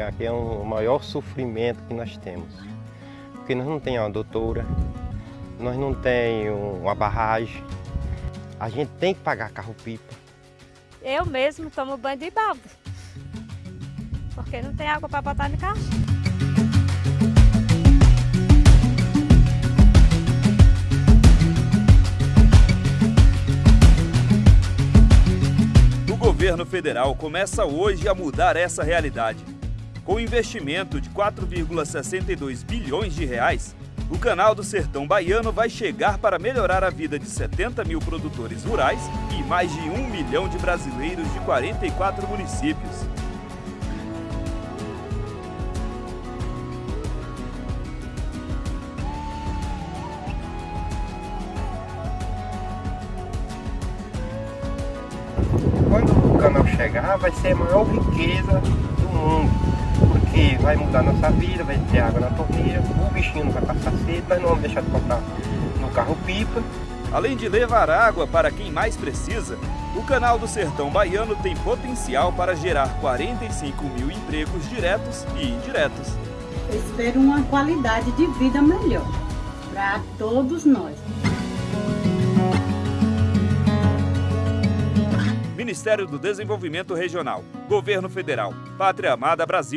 Aqui é um, o maior sofrimento que nós temos. Porque nós não temos uma doutora, nós não temos uma barragem, a gente tem que pagar carro-pipa. Eu mesmo tomo banho de balde, porque não tem água para botar no carro. O governo federal começa hoje a mudar essa realidade. Com investimento de 4,62 bilhões de reais, o Canal do Sertão Baiano vai chegar para melhorar a vida de 70 mil produtores rurais e mais de um milhão de brasileiros de 44 municípios. Quando o canal chegar, vai ser a maior riqueza do mundo. Porque vai mudar nossa vida, vai ter água na torneira, o bichinho não vai passar sede, nós não vamos deixar de comprar no carro-pipa. Além de levar água para quem mais precisa, o Canal do Sertão Baiano tem potencial para gerar 45 mil empregos diretos e indiretos. Eu espero uma qualidade de vida melhor para todos nós. Ministério do Desenvolvimento Regional, Governo Federal, Pátria Amada Brasil.